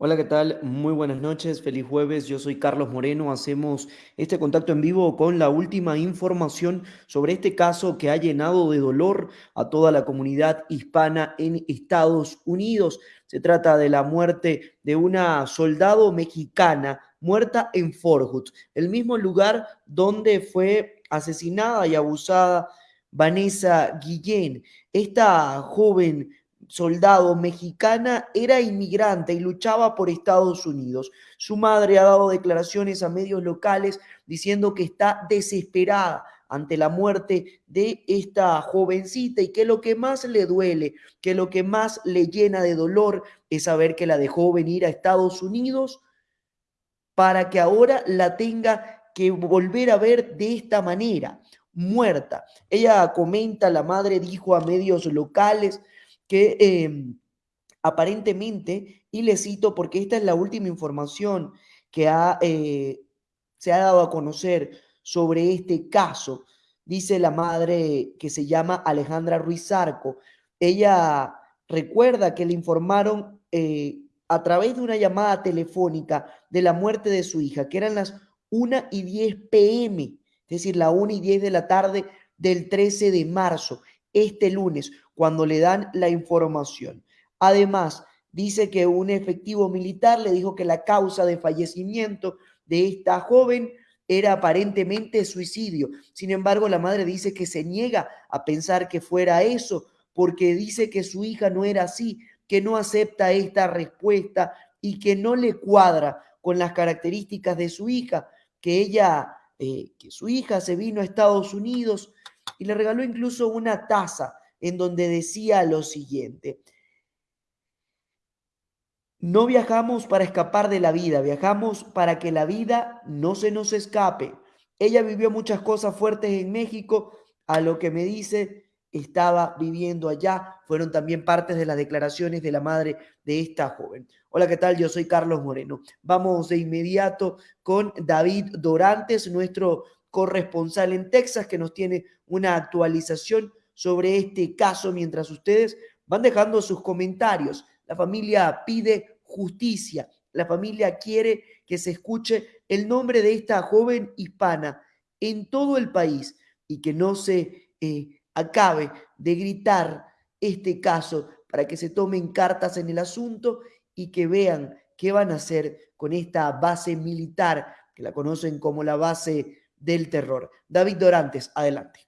Hola, ¿qué tal? Muy buenas noches, feliz jueves. Yo soy Carlos Moreno. Hacemos este contacto en vivo con la última información sobre este caso que ha llenado de dolor a toda la comunidad hispana en Estados Unidos. Se trata de la muerte de una soldado mexicana muerta en Fort Hood, el mismo lugar donde fue asesinada y abusada Vanessa Guillén. Esta joven soldado mexicana era inmigrante y luchaba por Estados Unidos. Su madre ha dado declaraciones a medios locales diciendo que está desesperada ante la muerte de esta jovencita y que lo que más le duele, que lo que más le llena de dolor es saber que la dejó venir a Estados Unidos para que ahora la tenga que volver a ver de esta manera, muerta. Ella comenta, la madre dijo a medios locales, que em, aparentemente, y le cito porque esta es la última información que ha, eh, se ha dado a conocer sobre este caso, dice la madre que se llama Alejandra Ruiz Arco. Ella recuerda que le informaron eh, a través de una llamada telefónica de la muerte de su hija, que eran las 1 y 10 pm, es decir, la 1 y 10 de la tarde del 13 de marzo este lunes cuando le dan la información. Además, dice que un efectivo militar le dijo que la causa de fallecimiento de esta joven era aparentemente suicidio. Sin embargo, la madre dice que se niega a pensar que fuera eso, porque dice que su hija no era así, que no acepta esta respuesta y que no le cuadra con las características de su hija, que ella, eh, que su hija se vino a Estados Unidos y le regaló incluso una taza en donde decía lo siguiente. No viajamos para escapar de la vida, viajamos para que la vida no se nos escape. Ella vivió muchas cosas fuertes en México, a lo que me dice estaba viviendo allá, fueron también partes de las declaraciones de la madre de esta joven. Hola, ¿qué tal? Yo soy Carlos Moreno. Vamos de inmediato con David Dorantes, nuestro corresponsal en Texas, que nos tiene una actualización sobre este caso mientras ustedes van dejando sus comentarios. La familia pide justicia, la familia quiere que se escuche el nombre de esta joven hispana en todo el país y que no se eh, acabe de gritar este caso para que se tomen cartas en el asunto y que vean qué van a hacer con esta base militar que la conocen como la base del terror. David Dorantes, adelante.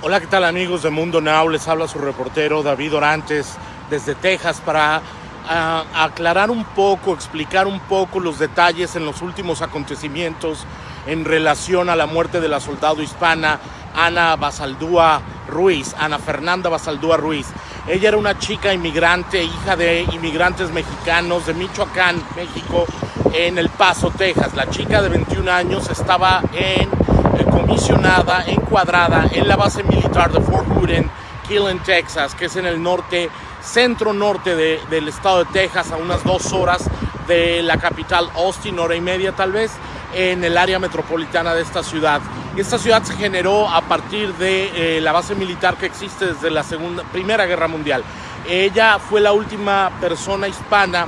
Hola, ¿qué tal amigos de Mundo Now? Les habla su reportero David Dorantes desde Texas para ah, aclarar un poco, explicar un poco los detalles en los últimos acontecimientos en relación a la muerte de la soldado hispana Ana Basaldúa Ruiz, Ana Fernanda Basaldúa Ruiz. Ella era una chica inmigrante, hija de inmigrantes mexicanos de Michoacán, México, en El Paso, Texas. La chica de 21 años estaba en, comisionada, encuadrada en la base militar de Fort Hood en Killen, Texas, que es en el norte, centro norte del estado de Texas, a unas dos horas de la capital Austin, hora y media tal vez, en el área metropolitana de esta ciudad. Esta ciudad se generó a partir de eh, la base militar que existe desde la segunda, Primera Guerra Mundial. Ella fue la última persona hispana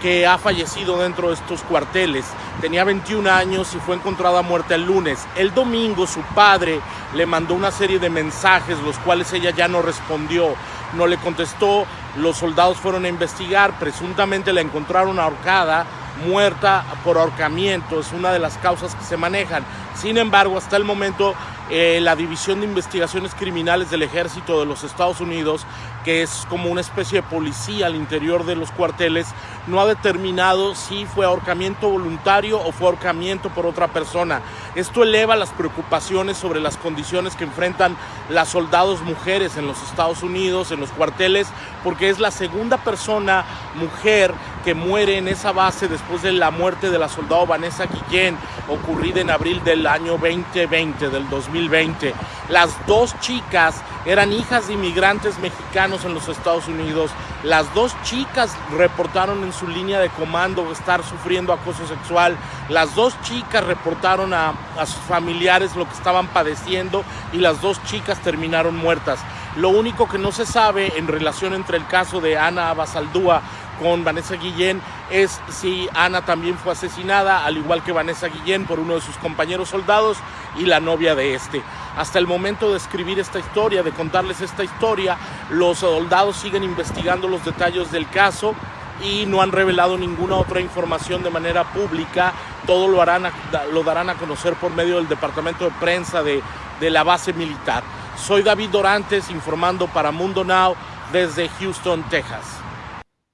que ha fallecido dentro de estos cuarteles. Tenía 21 años y fue encontrada muerta el lunes. El domingo su padre le mandó una serie de mensajes, los cuales ella ya no respondió, no le contestó. Los soldados fueron a investigar, presuntamente la encontraron ahorcada, muerta por ahorcamiento, es una de las causas que se manejan. Sin embargo, hasta el momento eh, la División de Investigaciones Criminales del Ejército de los Estados Unidos, que es como una especie de policía al interior de los cuarteles, no ha determinado si fue ahorcamiento voluntario o fue ahorcamiento por otra persona. Esto eleva las preocupaciones sobre las condiciones que enfrentan las soldados mujeres en los Estados Unidos, en los cuarteles, porque es la segunda persona mujer que muere en esa base después de la muerte de la soldado Vanessa Guillén, ocurrida en abril del año 2020, del 2020. Las dos chicas eran hijas de inmigrantes mexicanos en los Estados Unidos. Las dos chicas reportaron en su línea de comando estar sufriendo acoso sexual. Las dos chicas reportaron a, a sus familiares lo que estaban padeciendo y las dos chicas terminaron muertas. Lo único que no se sabe en relación entre el caso de Ana Basaldúa con Vanessa Guillén es si Ana también fue asesinada, al igual que Vanessa Guillén, por uno de sus compañeros soldados y la novia de este. Hasta el momento de escribir esta historia, de contarles esta historia, los soldados siguen investigando los detalles del caso y no han revelado ninguna otra información de manera pública. Todo lo, harán lo darán a conocer por medio del departamento de prensa de, de la base militar. Soy David Dorantes informando para Mundo Now desde Houston, Texas.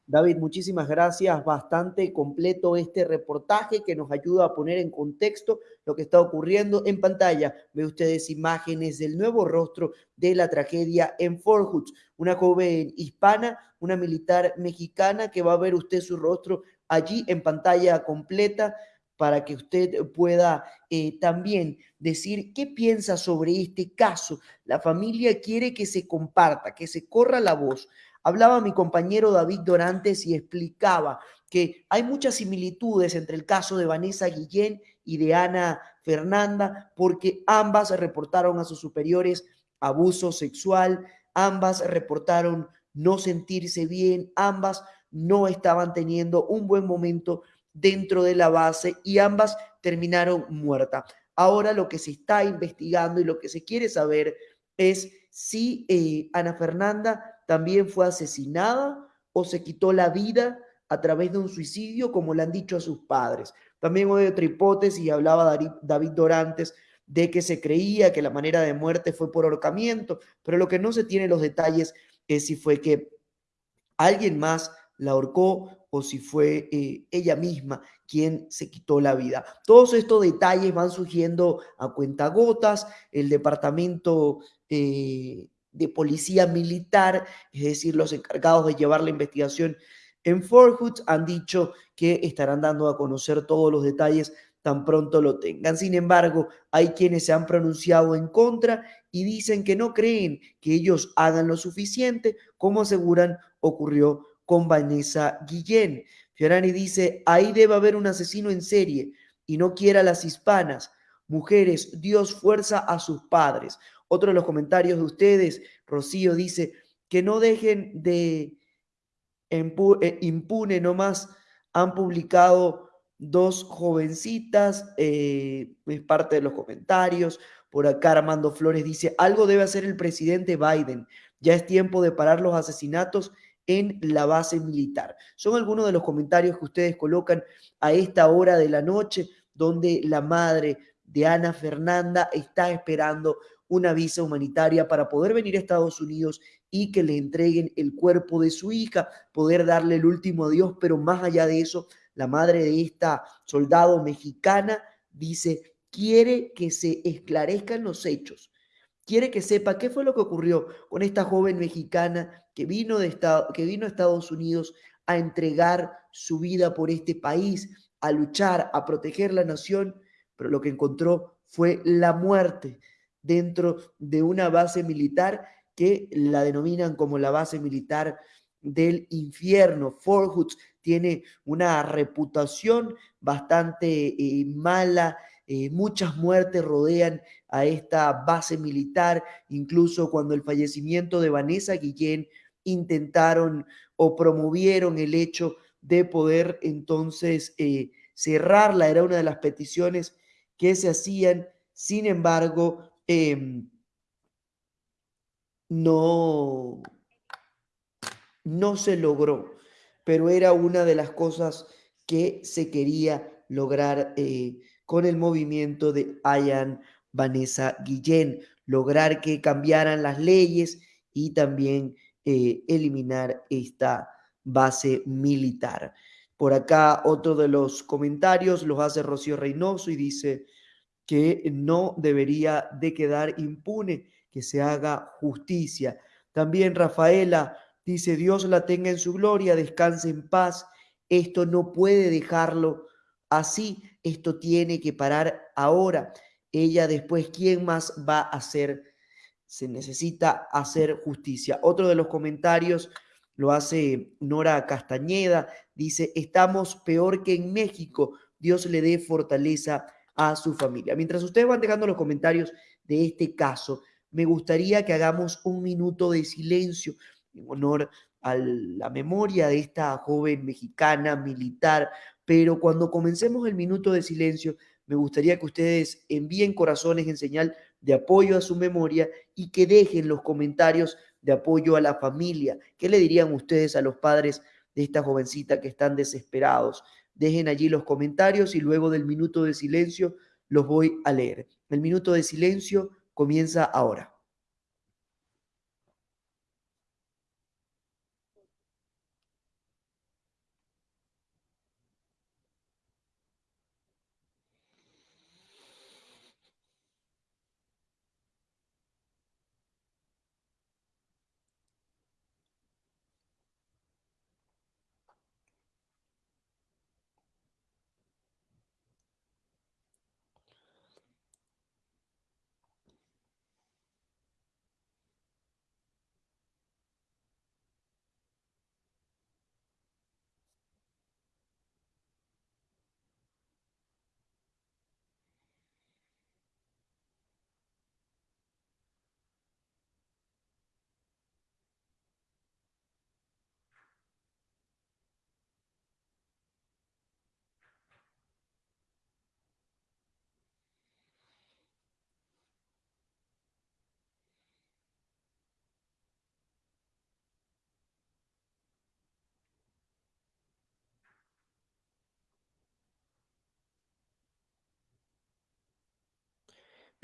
David, muchísimas gracias. Bastante completo este reportaje que nos ayuda a poner en contexto lo que está ocurriendo en pantalla. Ve ustedes imágenes del nuevo rostro de la tragedia en Fort Hood. Una joven hispana, una militar mexicana que va a ver usted su rostro allí en pantalla completa para que usted pueda eh, también decir qué piensa sobre este caso. La familia quiere que se comparta, que se corra la voz. Hablaba mi compañero David Dorantes y explicaba que hay muchas similitudes entre el caso de Vanessa Guillén y de Ana Fernanda, porque ambas reportaron a sus superiores abuso sexual, ambas reportaron no sentirse bien, ambas no estaban teniendo un buen momento dentro de la base y ambas terminaron muertas. Ahora lo que se está investigando y lo que se quiere saber es si eh, Ana Fernanda también fue asesinada o se quitó la vida a través de un suicidio, como le han dicho a sus padres. También hay otra hipótesis, y hablaba David Dorantes, de que se creía que la manera de muerte fue por ahorcamiento, pero lo que no se tiene los detalles es si fue que alguien más la ahorcó o si fue eh, ella misma quien se quitó la vida. Todos estos detalles van surgiendo a cuentagotas. El departamento eh, de policía militar, es decir, los encargados de llevar la investigación en Fort Hood, han dicho que estarán dando a conocer todos los detalles tan pronto lo tengan. Sin embargo, hay quienes se han pronunciado en contra y dicen que no creen que ellos hagan lo suficiente, como aseguran ocurrió con Vanessa Guillén. Fiorani dice, ahí debe haber un asesino en serie y no quiera las hispanas. Mujeres, Dios fuerza a sus padres. Otro de los comentarios de ustedes, Rocío dice, que no dejen de eh, impune nomás. Han publicado dos jovencitas, eh, es parte de los comentarios. Por acá Armando Flores dice, algo debe hacer el presidente Biden. Ya es tiempo de parar los asesinatos en la base militar. Son algunos de los comentarios que ustedes colocan a esta hora de la noche, donde la madre de Ana Fernanda está esperando una visa humanitaria para poder venir a Estados Unidos y que le entreguen el cuerpo de su hija, poder darle el último adiós, pero más allá de eso, la madre de esta soldado mexicana dice, quiere que se esclarezcan los hechos, quiere que sepa qué fue lo que ocurrió con esta joven mexicana que vino, de que vino a Estados Unidos a entregar su vida por este país, a luchar, a proteger la nación, pero lo que encontró fue la muerte dentro de una base militar que la denominan como la base militar del infierno. Fort Hood tiene una reputación bastante eh, mala, eh, muchas muertes rodean a esta base militar, incluso cuando el fallecimiento de Vanessa Guillén intentaron o promovieron el hecho de poder entonces eh, cerrarla, era una de las peticiones que se hacían, sin embargo, em, no, no se logró, pero era una de las cosas que se quería lograr eh, con el movimiento de Ayan Vanessa Guillén, lograr que cambiaran las leyes y también eh, eliminar esta base militar. Por acá otro de los comentarios los hace Rocío Reynoso y dice que no debería de quedar impune, que se haga justicia. También Rafaela dice, Dios la tenga en su gloria, descanse en paz. Esto no puede dejarlo así, esto tiene que parar ahora. Ella después, ¿quién más va a hacer se necesita hacer justicia. Otro de los comentarios lo hace Nora Castañeda, dice, estamos peor que en México, Dios le dé fortaleza a su familia. Mientras ustedes van dejando los comentarios de este caso, me gustaría que hagamos un minuto de silencio en honor a la memoria de esta joven mexicana militar, pero cuando comencemos el minuto de silencio, me gustaría que ustedes envíen corazones en señal de apoyo a su memoria y que dejen los comentarios de apoyo a la familia. ¿Qué le dirían ustedes a los padres de esta jovencita que están desesperados? Dejen allí los comentarios y luego del minuto de silencio los voy a leer. El minuto de silencio comienza ahora.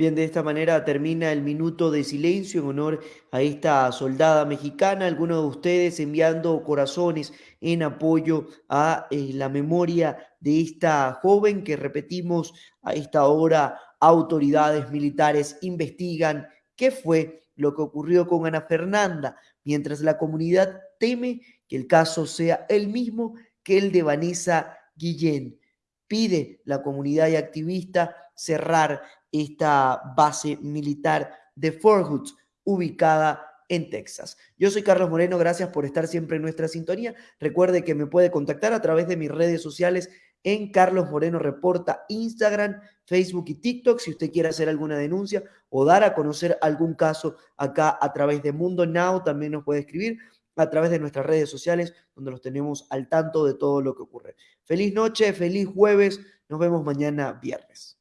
Bien, de esta manera termina el minuto de silencio en honor a esta soldada mexicana. Algunos de ustedes enviando corazones en apoyo a eh, la memoria de esta joven que repetimos a esta hora autoridades militares investigan qué fue lo que ocurrió con Ana Fernanda, mientras la comunidad teme que el caso sea el mismo que el de Vanessa Guillén. Pide la comunidad y activista cerrar esta base militar de Fort Hood, ubicada en Texas. Yo soy Carlos Moreno, gracias por estar siempre en nuestra sintonía. Recuerde que me puede contactar a través de mis redes sociales en Carlos Moreno Reporta, Instagram, Facebook y TikTok, si usted quiere hacer alguna denuncia o dar a conocer algún caso acá a través de Mundo Now, también nos puede escribir a través de nuestras redes sociales, donde los tenemos al tanto de todo lo que ocurre. Feliz noche, feliz jueves, nos vemos mañana viernes.